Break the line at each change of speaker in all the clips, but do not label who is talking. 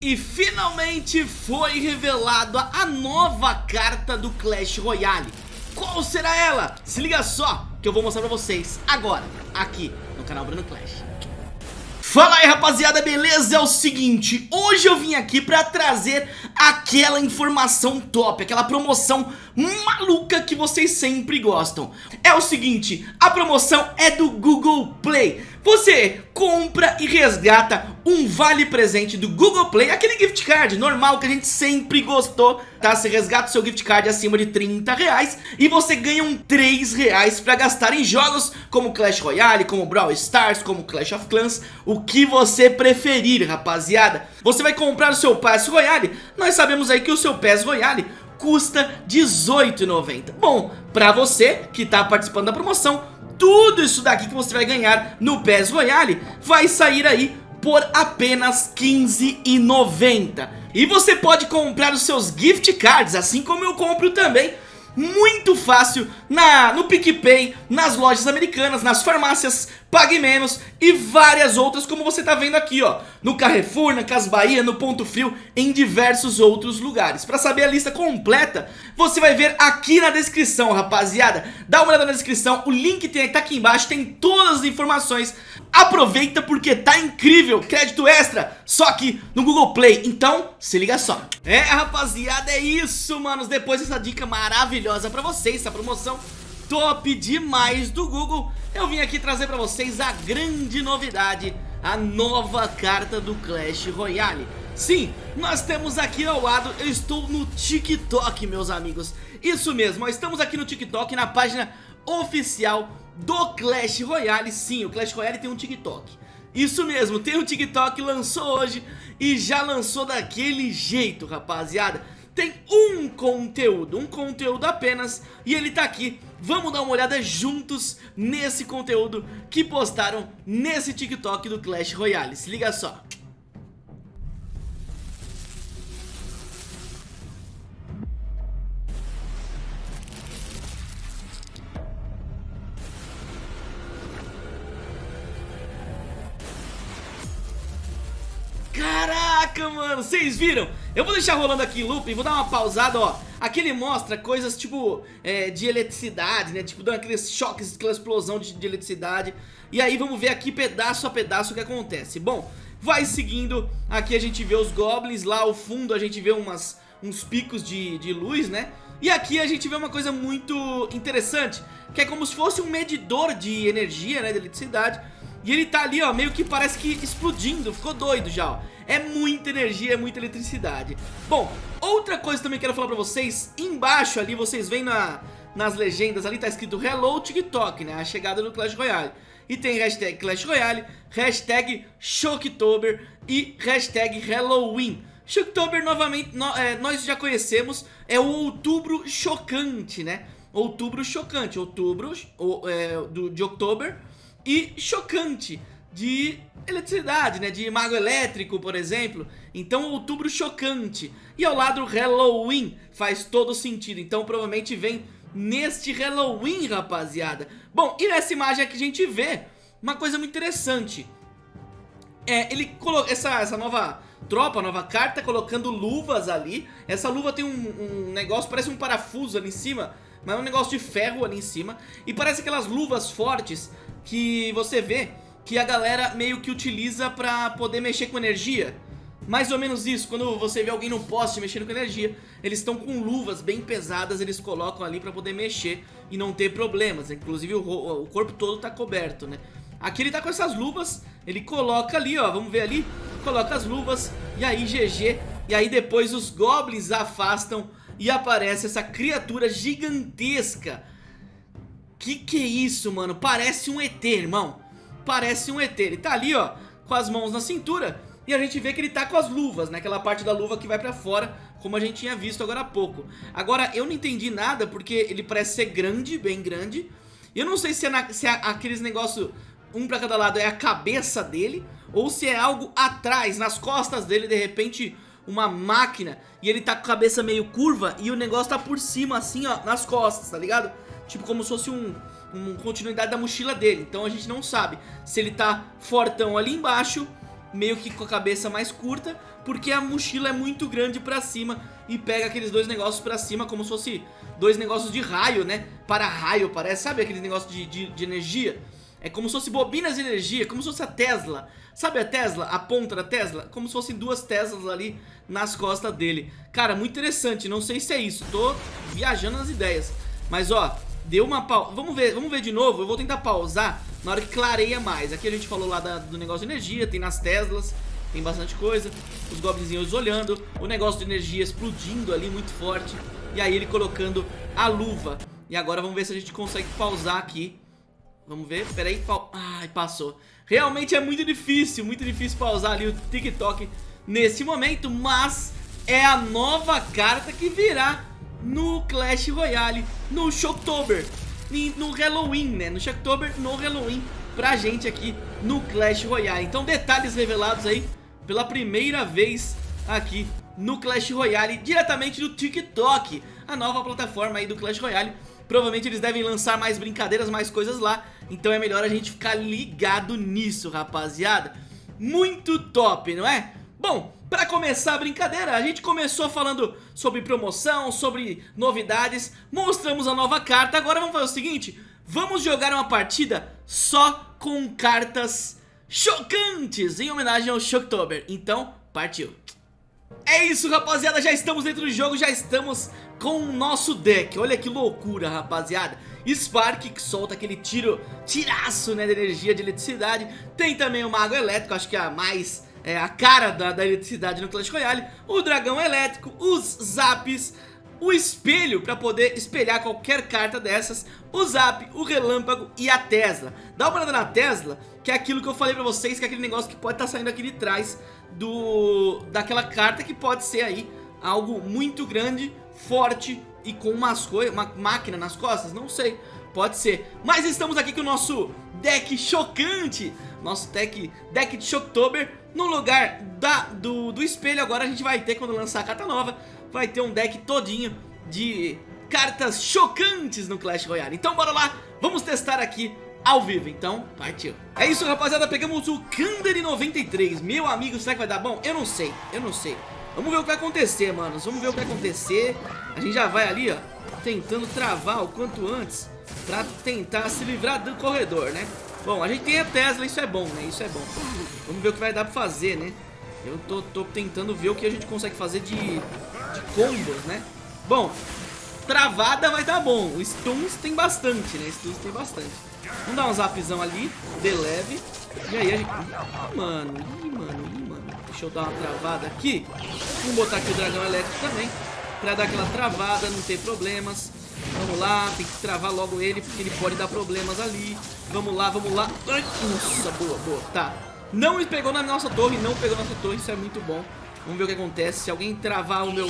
E finalmente foi revelada a nova carta do Clash Royale Qual será ela? Se liga só que eu vou mostrar pra vocês agora, aqui no canal Bruno Clash Fala aí rapaziada, beleza? É o seguinte, hoje eu vim aqui pra trazer aquela informação top, aquela promoção maluca que vocês sempre gostam. É o seguinte, a promoção é do Google Play. Você compra e resgata um vale presente do Google Play Aquele gift card normal que a gente sempre gostou Tá, você resgata o seu gift card acima de 30 reais E você ganha um 3 reais pra gastar em jogos como Clash Royale, como Brawl Stars, como Clash of Clans O que você preferir rapaziada. Você vai comprar o seu Pass Royale? Nós sabemos aí que o seu Pass Royale custa R$18,90 Bom, pra você que tá participando da promoção Tudo isso daqui que você vai ganhar no PES Royale Vai sair aí por apenas R$15,90 E você pode comprar os seus gift cards, assim como eu compro também muito fácil na, no PicPay, nas lojas americanas, nas farmácias, Pague Menos e várias outras como você tá vendo aqui ó. No Carrefour, na Cas Bahia, no Ponto Frio, em diversos outros lugares. Para saber a lista completa, você vai ver aqui na descrição rapaziada. Dá uma olhada na descrição, o link tem, tá aqui embaixo, tem todas as informações. Aproveita porque tá incrível, crédito extra, só aqui no Google Play, então se liga só. É rapaziada, é isso manos, depois dessa dica maravilhosa pra vocês, essa promoção top demais do Google Eu vim aqui trazer pra vocês a grande novidade A nova carta do Clash Royale. Sim, nós temos aqui ao lado, eu estou no TikTok meus amigos. Isso mesmo, estamos aqui no TikTok na página oficial do Clash Royale. Sim, o Clash Royale tem um TikTok. Isso mesmo, tem um TikTok, lançou hoje E já lançou daquele jeito, rapaziada Tem um conteúdo, um conteúdo apenas E ele tá aqui. Vamos dar uma olhada juntos nesse conteúdo que postaram nesse TikTok do Clash Royale. Se liga só Caraca, mano, vocês viram? Eu vou deixar rolando aqui em loop e vou dar uma pausada, ó Aqui ele mostra coisas tipo é, de eletricidade, né? Tipo, dando aqueles choques, aquela explosão de, de eletricidade E aí vamos ver aqui pedaço a pedaço o que acontece Bom, vai seguindo, aqui a gente vê os goblins, lá ao fundo a gente vê umas, uns picos de, de luz, né? E aqui a gente vê uma coisa muito interessante Que é como se fosse um medidor de energia, né? De eletricidade e ele tá ali, ó, meio que parece que explodindo, ficou doido já, ó. É muita energia, é muita eletricidade. Bom, outra coisa também que quero falar pra vocês, embaixo ali, vocês veem na, nas legendas ali, tá escrito Hello TikTok, né, a chegada do Clash Royale. E tem hashtag Clash Royale, hashtag Shocktober e hashtag Halloween. Shocktober, novamente, no, é, nós já conhecemos, é o outubro chocante, né? Outubro chocante, outubro o, é, do, de outubro e chocante de eletricidade, né? De mago elétrico, por exemplo. Então, outubro chocante. E ao lado, Halloween faz todo sentido. Então, provavelmente vem neste Halloween, rapaziada. Bom, e nessa imagem aqui a gente vê uma coisa muito interessante. É, ele colocou essa, essa nova tropa, nova carta, colocando luvas ali. Essa luva tem um, um negócio, parece um parafuso ali em cima, mas é um negócio de ferro ali em cima. E parece aquelas luvas fortes que você vê que a galera meio que utiliza pra poder mexer com energia. Mais ou menos isso, quando você vê alguém no poste mexendo com energia, eles estão com luvas bem pesadas, eles colocam ali pra poder mexer e não ter problemas. Inclusive o, o corpo todo tá coberto, né? Aqui ele tá com essas luvas, ele coloca ali, ó, vamos ver ali, coloca as luvas e aí GG. E aí depois os goblins afastam e aparece essa criatura gigantesca que que é isso, mano? Parece um ET, irmão. Parece um ET. Ele tá ali, ó, com as mãos na cintura. E a gente vê que ele tá com as luvas, né? Aquela parte da luva que vai pra fora, como a gente tinha visto agora há pouco. Agora, eu não entendi nada, porque ele parece ser grande, bem grande. Eu não sei se, é na, se é aqueles negócios, um pra cada lado, é a cabeça dele, ou se é algo atrás, nas costas dele, de repente, uma máquina, e ele tá com a cabeça meio curva, e o negócio tá por cima, assim, ó, nas costas, tá ligado? tipo como se fosse um, continuidade da mochila dele. Então a gente não sabe se ele tá fortão ali embaixo meio que com a cabeça mais curta, porque a mochila é muito grande pra cima e pega aqueles dois negócios pra cima como se fosse dois negócios de raio, né? Para raio, parece, sabe aqueles negócios de, de, de energia? É como se fosse bobinas de energia, como se fosse a Tesla. Sabe a Tesla? A ponta da Tesla? Como se fossem duas Teslas ali nas costas dele. Cara, muito interessante, não sei se é isso, tô viajando nas ideias. Mas ó, deu uma pausa. Vamos ver, vamos ver de novo, eu vou tentar pausar na hora que clareia mais. Aqui a gente falou lá da, do negócio de energia, tem nas Teslas, tem bastante coisa. Os goblinzinhos olhando, o negócio de energia explodindo ali muito forte. E aí ele colocando a luva. E agora vamos ver se a gente consegue pausar aqui Vamos ver, peraí, pau... Ai, passou Realmente é muito difícil, muito difícil pausar ali o TikTok nesse momento Mas é a nova carta que virá no Clash Royale, no Shocktober No Halloween, né, no Shocktober, no Halloween Pra gente aqui no Clash Royale. Então detalhes revelados aí pela primeira vez aqui no Clash Royale Diretamente do TikTok A nova plataforma aí do Clash Royale. Provavelmente eles devem lançar mais brincadeiras, mais coisas lá. Então é melhor a gente ficar ligado nisso, rapaziada. Muito top, não é? Bom, pra começar a brincadeira, a gente começou falando sobre promoção, sobre novidades Mostramos a nova carta, agora vamos fazer o seguinte Vamos jogar uma partida só com cartas chocantes Em homenagem ao Shocktober Então, partiu é isso, rapaziada, já estamos dentro do jogo, já estamos com o nosso deck. Olha que loucura, rapaziada. Spark, que solta aquele tiro, tiraço, né, de energia, de eletricidade. Tem também o Mago Elétrico, acho que é a mais... É a cara da, da eletricidade no Clash Royale. O Dragão Elétrico, os Zaps, o espelho para poder espelhar qualquer carta dessas, o Zap, o Relâmpago e a Tesla. Dá uma olhada na Tesla, que é aquilo que eu falei pra vocês, que é aquele negócio que pode estar tá saindo aqui de trás do daquela carta que pode ser aí algo muito grande, forte e com umas coisas, uma máquina nas costas, não sei, pode ser. Mas estamos aqui com o nosso deck chocante, nosso deck, deck de Shocktober, no lugar da, do, do espelho agora a gente vai ter, quando lançar a carta nova, vai ter um deck todinho de cartas chocantes no Clash Royale. Então bora lá, vamos testar aqui ao vivo, então partiu. É isso rapaziada, pegamos o Kandari 93 Meu amigo, será que vai dar bom? Eu não sei, eu não sei. Vamos ver o que vai acontecer, manos Vamos ver o que vai acontecer. A gente já vai ali, ó Tentando travar o quanto antes Pra tentar se livrar do corredor, né Bom, a gente tem a Tesla, isso é bom, né Isso é bom Vamos ver o que vai dar pra fazer, né Eu tô, tô tentando ver o que a gente consegue fazer de, de combos, né Bom, travada vai dar bom O Stuns tem bastante, né Stuns tem bastante Vamos dar um zapzão ali, de leve. E aí a gente... Ih, mano, ih, mano, ih, mano. Deixa eu dar uma travada aqui. Vamos botar aqui o dragão elétrico também. Pra dar aquela travada, não ter problemas. Vamos lá, tem que travar logo ele, porque ele pode dar problemas ali. Vamos lá, vamos lá. Ai, nossa, boa, boa. Tá. Não pegou na nossa torre, não pegou na nossa torre, isso é muito bom. Vamos ver o que acontece. Se alguém travar o meu...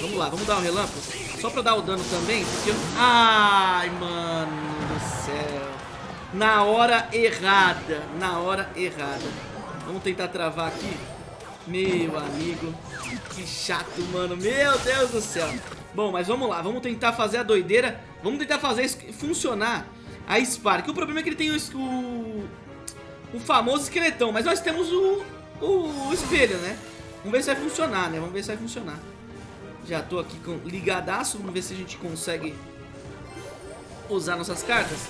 Vamos lá, vamos dar um relâmpago. Só pra dar o dano também, porque eu... Ai, mano do céu. Na hora errada. Na hora errada. Vamos tentar travar aqui. Meu amigo. Que chato, mano. Meu Deus do céu. Bom, mas vamos lá. Vamos tentar fazer a doideira. Vamos tentar fazer funcionar a Spark. O problema é que ele tem o, o, o famoso esqueletão. Mas nós temos o, o, o espelho, né? Vamos ver se vai funcionar, né? Vamos ver se vai funcionar. Já tô aqui com ligadaço. Vamos ver se a gente consegue usar nossas cartas.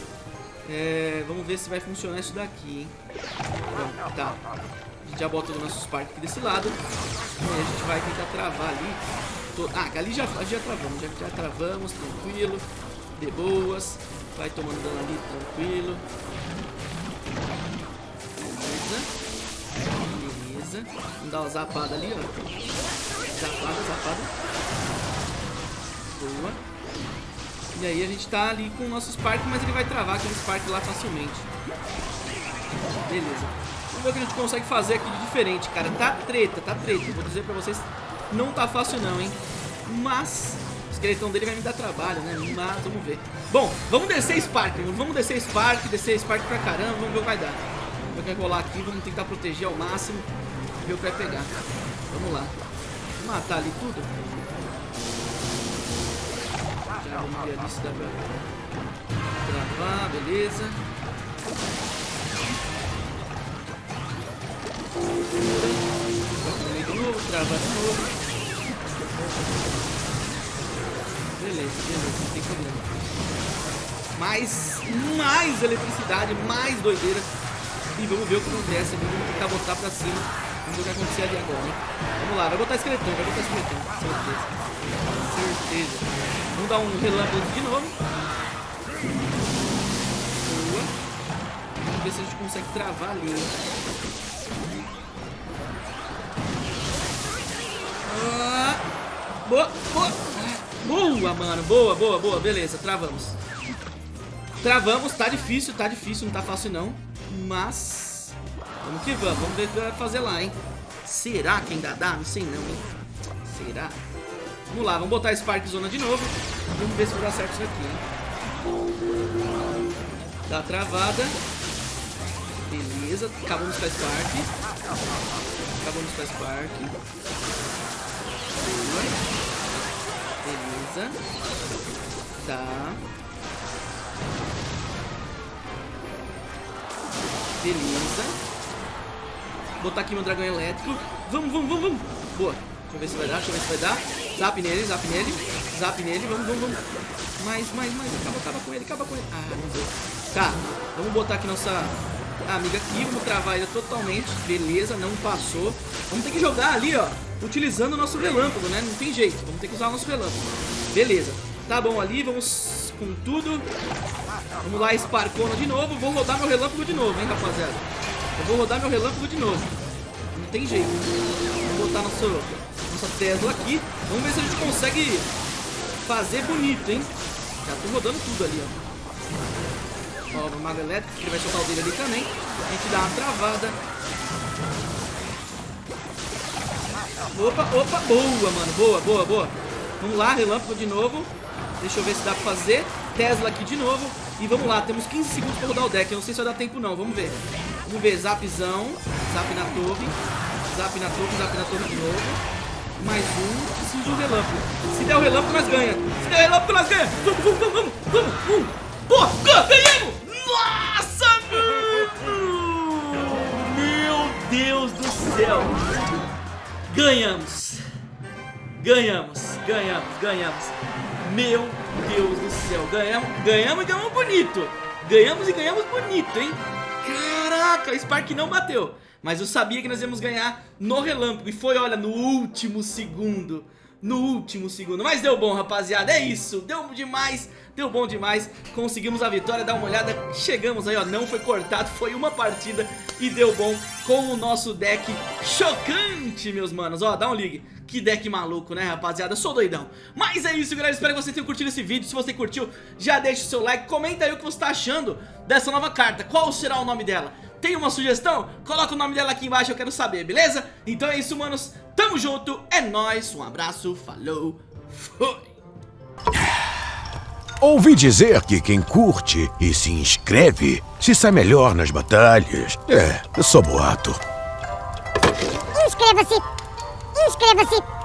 É, vamos ver se vai funcionar isso daqui, hein? Bom, tá. A gente já bota o nosso Spark aqui desse lado. E a gente vai tentar travar ali. Ah, ali já, já travamos, já, já travamos, tranquilo. De boas. Vai tomando dano ali, tranquilo. Beleza. Beleza. Vamos dar uma zapada ali, ó. Zapada, zapada. Boa. E aí a gente tá ali com o nosso Spark, mas ele vai travar aquele Spark lá facilmente. Beleza. Vamos ver o que a gente consegue fazer aqui de diferente, cara. Tá treta, tá treta. Vou dizer pra vocês, não tá fácil não, hein. Mas o esqueletão dele vai me dar trabalho, né? Mas vamos ver. Bom, vamos descer Spark. Vamos descer Spark, descer Spark pra caramba. Vamos ver o que vai dar. Vamos ver o que vai rolar aqui. Vamos tentar proteger ao máximo. Ver o que vai pegar. Vamos lá. Vou matar ali tudo. Já vamos ver ali se dá pra travar, beleza. De novo, trava de novo. Beleza, beleza, não tem problema. Mais, mais eletricidade, mais doideira. E vamos ver o que acontece. Vamos tentar botar pra cima. Vamos ver o que acontecer ali agora? Vamos lá, vai botar esqueletão, vai botar esqueletão. Certeza. Certeza. Vamos dar um relâmpago de novo. Boa. Vamos ver se a gente consegue travar ali. Ah, boa, boa. Boa, mano. Boa, boa, boa. Beleza, travamos. Travamos, tá difícil, tá difícil, não tá fácil não. Mas, vamos que vamos. Vamos ver o que vai fazer lá, hein. Será que ainda dá? Não sei não, hein. Será? Vamos lá, vamos botar Spark Zona de novo. Vamos ver se vai dar certo isso aqui, hein. Dá travada. Beleza, acabamos com a Spark. Acabamos com a Spark. Beleza. Tá. Beleza. Botar aqui meu dragão elétrico. Vamos, vamos, vamos, vamos. Boa. Deixa eu ver se vai dar, deixa eu ver se vai dar. Zap nele, zap nele. Zap nele, vamos, vamos, vamos. Mais, mais, mais. Acaba, acaba com ele, acaba com ele. Ah, não deu. Tá, vamos botar aqui nossa amiga aqui. Vamos travar ele totalmente. Beleza, não passou. Vamos ter que jogar ali, ó. Utilizando o nosso relâmpago, né? Não tem jeito. Vamos ter que usar o nosso relâmpago. Beleza. Tá bom ali, vamos com tudo. Vamos lá, Sparcona de novo. Vou rodar meu relâmpago de novo, hein, rapaziada. Eu vou rodar meu relâmpago de novo. Não tem jeito. Vamos botar nosso, nossa Tesla aqui. Vamos ver se a gente consegue fazer bonito, hein. Já tô rodando tudo ali, ó. Ó, o Mago Elétrico, que vai soltar o dele ali também. A gente dá uma travada. Opa, opa, boa, mano. Boa, boa, boa. Vamos lá, relâmpago de novo. Deixa eu ver se dá pra fazer. Tesla aqui de novo. E vamos lá, temos 15 segundos pra rodar o deck. Eu não sei se vai dar tempo não, vamos ver. Vamos ver, zapzão. Zap na torre. Zap na torre, zap na torre de novo. Mais um. Preciso de um relâmpago. Se der o relâmpago, nós ganha. Se der o relâmpago, nós ganha. Vamos, vamos, vamos, vamos. vamos. Boa, ganhamos! Nossa, mano! Meu Deus do céu. Ganhamos. Ganhamos, ganhamos, ganhamos. Meu Deus do céu, ganhamos, ganhamos e ganhamos bonito. Ganhamos e ganhamos bonito, hein? Caraca, o Spark não bateu. Mas eu sabia que nós íamos ganhar no relâmpago. E foi, olha, no último segundo. No último segundo. Mas deu bom, rapaziada. É isso. Deu demais. Deu bom demais. Conseguimos a vitória. Dá uma olhada. Chegamos aí, ó. Não foi cortado. Foi uma partida. E deu bom com o nosso deck chocante, meus manos. Ó, dá um ligue. Que deck maluco, né, rapaziada? Sou doidão. Mas é isso, galera. Espero que você tenha curtido esse vídeo. Se você curtiu, já deixa o seu like. Comenta aí o que você tá achando dessa nova carta. Qual será o nome dela? Tem uma sugestão? Coloca o nome dela aqui embaixo, eu quero saber, beleza? Então é isso, manos. Tamo junto. É nóis. Um abraço. Falou. Fui.
Ouvi dizer que quem curte e se inscreve se sai melhor nas batalhas. É, eu sou boato.
Inscreva-se! Inscreva-se!